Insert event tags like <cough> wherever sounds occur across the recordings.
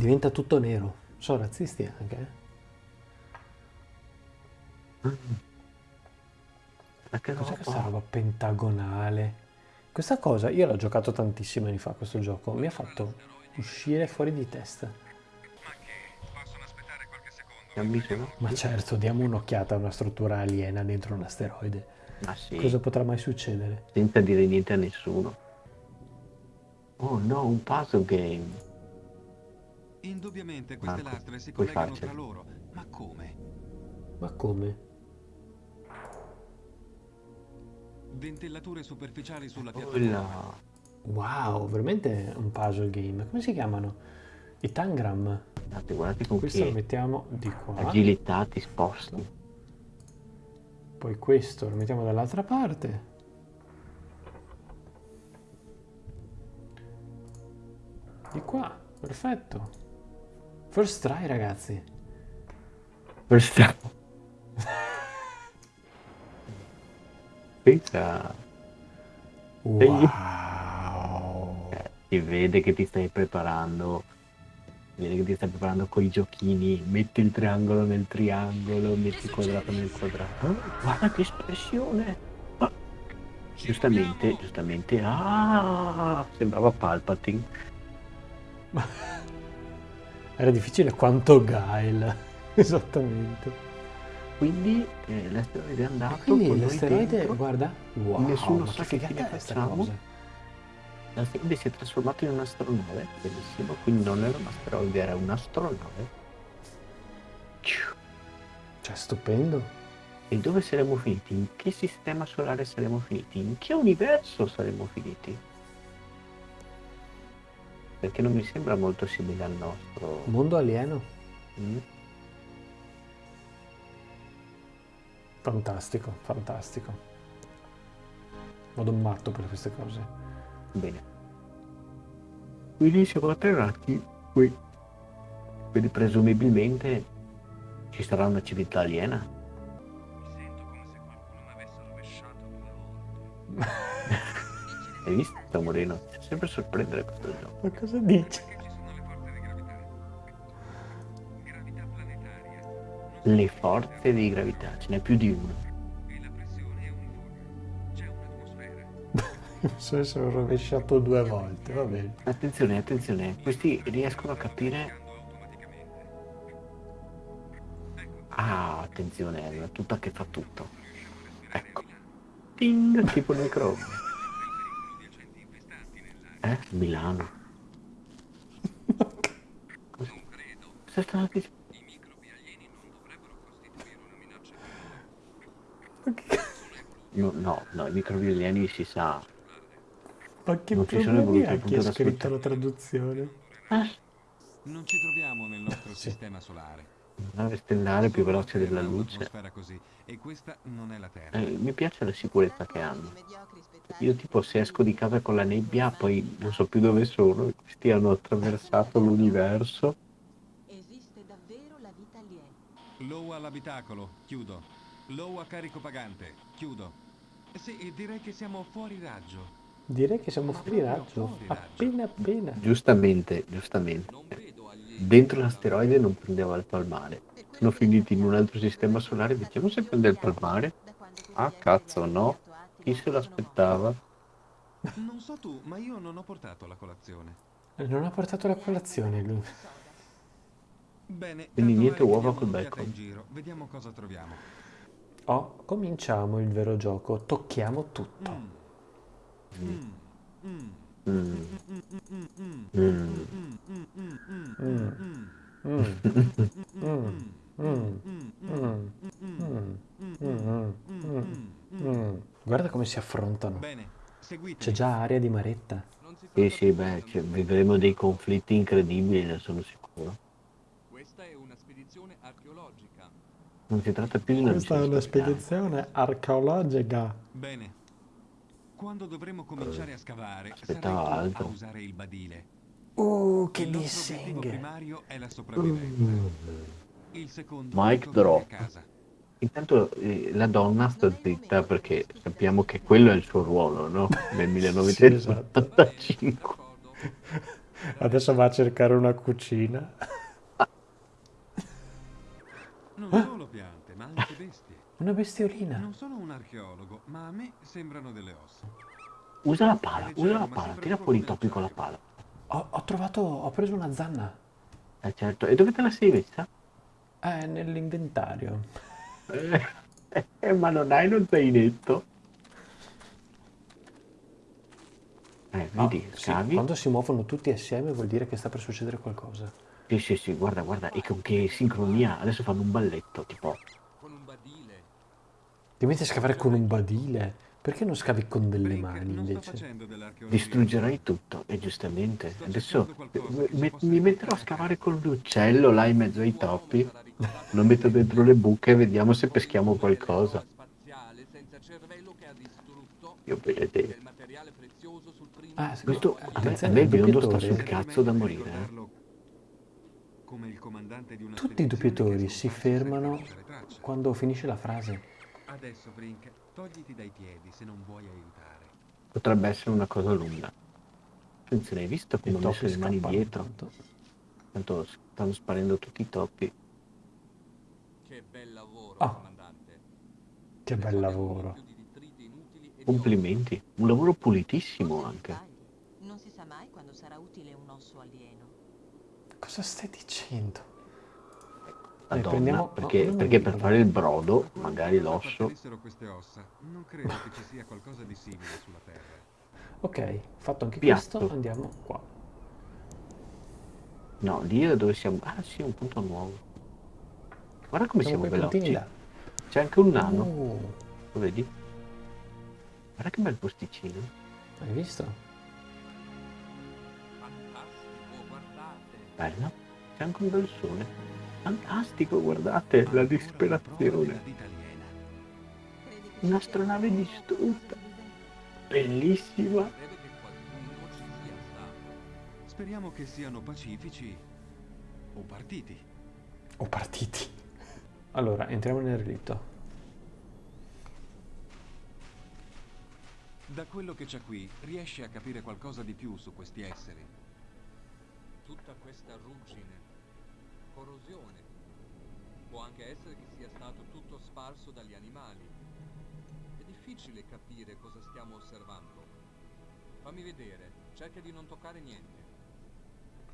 Diventa tutto nero. Sono razzisti anche. eh. Cos'è questa roba? pentagonale? Questa cosa, io l'ho giocato tantissimi anni fa, questo gioco, mi ha fatto uscire fuori di testa. Ma certo, diamo un'occhiata a una struttura aliena dentro un asteroide. Ma sì, Cosa potrà mai succedere? senza dire niente a nessuno. Oh no, un puzzle game. Indubbiamente queste Marco, lastre si collegano farcela. tra loro. Ma come? Ma come? Ventellature superficiali sulla piattaforma. Wow, veramente un puzzle game. Come si chiamano? I tangram. Guardate, guardate con Questo lo mettiamo di qua. agilità ti sposti. Poi questo lo mettiamo dall'altra parte. Di qua, perfetto. First try ragazzi. Questa... Pensa, Wow. si vede che ti stai preparando. Si vede che ti stai preparando con i giochini. Metti il triangolo nel triangolo, metti il quadrato nel quadrato. Oh, guarda che espressione! Ah, Giustamente, giustamente. Ah, sembrava Palpatine. <laughs> Era difficile quanto Guile. <laughs> Esattamente. Quindi eh, l'asteroide è E andato. quindi l'asteroide, dentro. guarda. Wow, Nessuno sa che fine facciamo. L'asteroide si è trasformato in un'astronave, bellissimo, quindi non era un asteroide, era un'astronave. Cioè, stupendo. E dove saremmo finiti? In che sistema solare saremmo finiti? In che universo saremmo finiti? Perché non mi sembra molto simile al nostro. Mondo alieno. Mm? Fantastico, fantastico. Vado matto per queste cose. Bene. Quindi siamo atterrati qui. Quindi presumibilmente ci sarà una civiltà aliena. Hai visto, Moreno? Ti sempre sorprendere questo gioco. Ma cosa dici? Le forze di gravità. Ce n'è più di una. e la <laughs> pressione è uniforme. C'è un'atmosfera. Mi sono rovesciato due volte, va bene. Attenzione, attenzione, questi riescono a capire. Ah, attenzione, è una tuta che fa tutto. Ecco. Ting, tipo nel Chrome. Eh? Milano. Non credo. cosa stanno? I microbi alieni non dovrebbero costituire una minaccia per Ma che, No, no, no, i microbi alieni si sa. ma che Non ci sono voluto ha chi ha punto scritto la traduzione? Ah, Non ci troviamo nel nostro Sì. sistema solare. nave stellare più veloce la della luce. così, e questa non è la Terra. Eh, mi piace la sicurezza che hanno. Io tipo se esco di casa con la nebbia, poi non so più dove sono, questi hanno attraversato l'universo. Esiste davvero la vita aliena. Low all'abitacolo, chiudo. Low a carico pagante, chiudo. Sì, e direi che siamo fuori raggio. Direi che siamo fuori raggio. Appena appena. Giustamente, giustamente. Dentro l'asteroide non prendeva il palmare. Sono finiti in un altro sistema solare, vediamo se prende il palmare. Ah, cazzo, no. Chi se l'aspettava? Non so tu, ma io non ho portato la colazione. Eh, Non ha portato la colazione lui. Bene, Quindi niente uova col bacon. in giro, vediamo cosa troviamo. Oh, cominciamo il vero gioco. Tocchiamo tutto. Mm. Come si affrontano. Bene. C'è già aria di maretta. Sì, sì, beh, cioè, vivremo dei conflitti incredibili, ne sono sicuro. Questa è una spedizione archeologica. Non si tratta più di una Questa è una spedizione archeologica. Bene. Quando dovremo cominciare a scavare, aspettava sarai tu altro. a usare il badile. Uh, che il dissing. primario è la sopravvivenza. Mm. Il secondo a drop. casa. Intanto eh, la donna sta zitta perché sappiamo che quello è il suo ruolo, no? Nel <laughs> Sì, 1985. D'accordo. Adesso va a cercare una cucina. Non solo piante, ma anche bestie. Una bestiolina. Non sono un archeologo, ma a me sembrano delle ossa. Usa la pala, usa la pala, tira fuori i topi con la pala. Ho, ho trovato, ho preso una zanna. Eh certo, e dove te la sei messa? È nell'inventario. Eh, eh, ma non hai lo zainetto? Eh, vedi, Ah, sì, scavi. quando si muovono tutti assieme vuol dire che sta per succedere qualcosa. Sì, sì, sì, guarda, guarda, e con che sincronia. Adesso fanno un balletto, tipo... Con un badile. Ti metti a scavare con un badile. Perché non scavi con delle mani invece? Distruggerai tutto, e giustamente. Sto Adesso me- mi metterò a scavare con l'uccello là in mezzo ai topi. <laughs> Lo metto dentro le buche e vediamo se peschiamo qualcosa. Io primo Ah, Questo- a me- a me il biondo sta sul cazzo da morire, eh. Tutti i doppiatori si fermano quando finisce la frase. Adesso, Brink, togliti dai piedi se non vuoi aiutare. Potrebbe essere una cosa lunga. Attenzione, hai visto come ho messo le mani dietro? tanto. Tanto stanno sparendo tutti i topi. Che bel lavoro, Ah. comandante. Che bel lavoro. Complimenti. Un lavoro pulitissimo anche. Non si sa mai quando sarà utile un osso alieno. Cosa stai dicendo? Madonna, prendiamo- perché, no, perché per fare il brodo, magari l'osso. appartenessero queste ossa, non credo che ci sia qualcosa di simile sulla Terra. Ok, fatto anche Piatto. questo, andiamo qua. No, lì è dove siamo. Ah sì, un punto nuovo. Guarda come Siamo siamo, veloci. C'è anche un nano, Oh, lo vedi? Guarda che bel posticino. hai visto? Fantastico, guardate. Bello. C'è anche un bel sole. Fantastico, guardate, la disperazione. Un'astronave distrutta. Bellissima. Credo che qualcuno ci sia stato. Speriamo che siano pacifici o partiti. O partiti. Allora, entriamo nel relitto. Da quello che c'è qui, riesci a capire qualcosa di più su questi esseri. Tutta questa ruggine, corrosione. Può anche essere che sia stato tutto sparso dagli animali. È difficile capire cosa stiamo osservando. Fammi vedere, cerca di non toccare niente.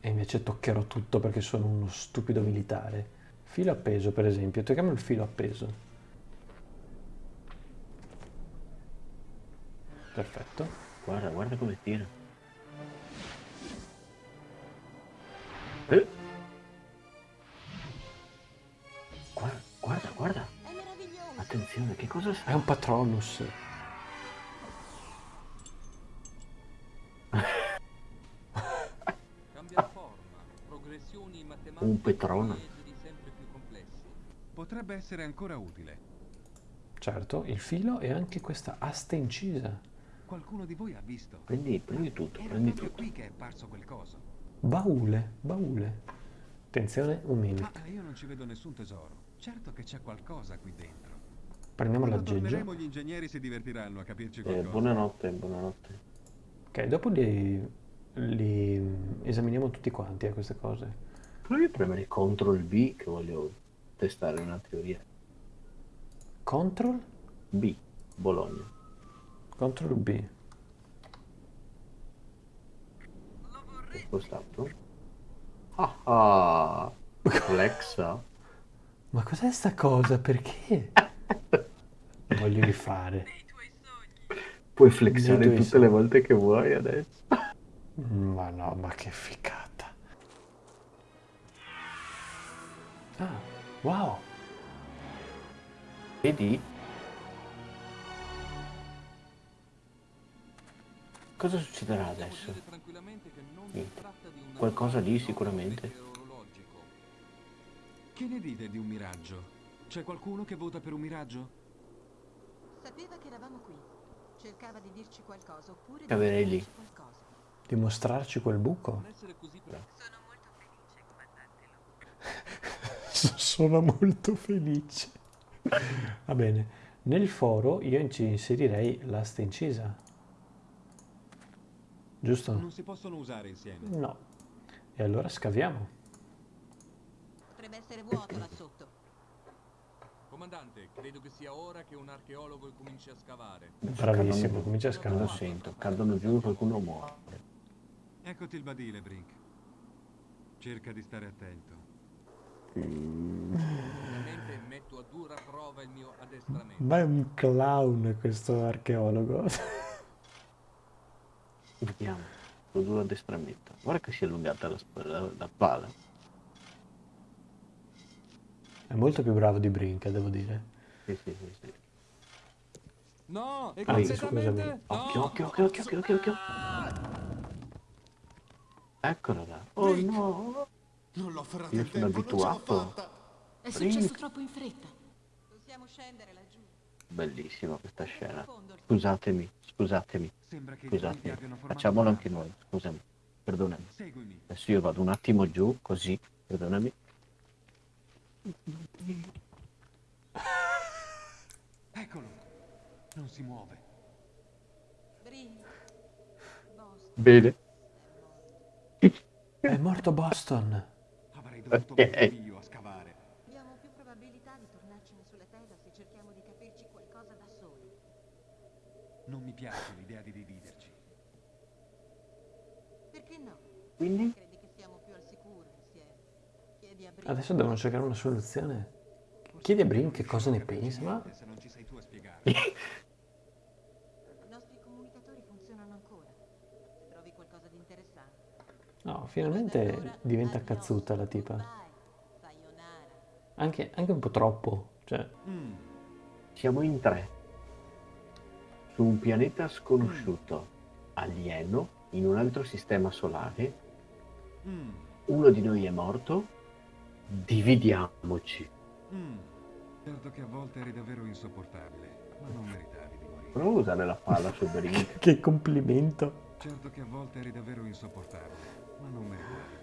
E invece toccherò tutto perché sono uno stupido militare. Filo appeso, per esempio. Tocchiamo il filo appeso. Perfetto. Guarda, guarda come tira. Eh. Cosa È sa? un patronus. Cambia forma, progressioni matematiche Un complessi. Potrebbe essere ancora utile. Certo, il filo e anche questa asta incisa. Qualcuno di voi ha visto. Prendi, prendi tutto, Era prendi tutto. qui che è apparso quel coso. Baule, baule. Attenzione, un Ma mimic. io non ci vedo nessun tesoro. Certo che c'è qualcosa qui dentro. Prendiamo l'aggeggio. gli ingegneri si divertiranno a capirci Eh, qualcosa. buonanotte, buonanotte. Ok, dopo li, li esaminiamo tutti quanti a queste cose. Provi a premere CTRL B che voglio testare una teoria. Control, B, Bologna. Control B. È spostato. Ah ah! <laughs> Alexa. Ma cos'è sta cosa? Perché? <laughs> <laughs> Voglio rifare. Puoi flexare tutte sogni. le volte che vuoi adesso. Ma no, ma che ficata. Ah, wow. Vedi? Cosa succederà adesso? Niente. tratta di un Qualcosa lì sicuramente. Che ne dite di un miraggio? C'è qualcuno che vota per un miraggio? Sapeva che eravamo qui. Cercava di dirci qualcosa oppure di Caverei lì. qualcosa. Dimostrarci quel buco? Non essere così pre- <laughs> Sono molto felice. Va bene. Nel foro io ci inserirei l'asta incisa. Giusto? Non si possono usare insieme. No. E allora scaviamo. Potrebbe essere vuoto là sotto. Comandante, credo che sia ora che un archeologo cominci a scavare. Bravissimo, comincia a Lo scavare. sento, cadono giù qualcuno muore. Eccoti il badile, Brink. Cerca di stare attento. Ovviamente metto a dura prova il mio addestramento. Ma è un clown questo archeologo. Vediamo. Lo duro addestramento. Guarda che si è allungata la, la, la pala. È molto più bravo di Brinca, devo dire. Sì, sì, sì, sì. No, è Anzi, completamente... scusami. Occhio, occhio, occhio, occhio, occhio, occhio, occhio. Eccola là. Oh no. Non l'ho ferrata Io sono tempo, abituato. È successo troppo in fretta. Possiamo scendere laggiù. Bellissima questa scena. Scusatemi, scusatemi, scusatemi. Facciamolo anche noi. Scusami. Perdonami. Seguimi. Adesso io vado un attimo giù, così. Perdonami. Eccolo. Non si muove. Bene. È morto Boston. Avrei dovuto Eh, mettere eh. io a scavare. Abbiamo più probabilità di tornarcene sulle tela se cerchiamo di capirci qualcosa da soli. Non mi piace l'idea di dividerci. Perché no? Quindi? Credi che siamo più al sicuro insieme? Chiedi a Brin. Adesso devono cercare una soluzione. Chiedi a Brink che cosa ne pensa, ma Se non ci sei tu a spiegare. <laughs> I nostri comunicatori funzionano ancora. Se trovi qualcosa di interessante. no, finalmente diventa cazzuta la tipa. Anche, anche un po' troppo. Cioè, Mm. Siamo in tre. Su un pianeta sconosciuto, alieno, in un altro sistema solare. Mm. Uno di noi è morto. Dividiamoci. Mm. Certo che a volte eri davvero insopportabile, ma non meritavi di morire. Prova a usare la palla su Brink. che complimento. Certo che a volte eri davvero insopportabile, ma non meritavi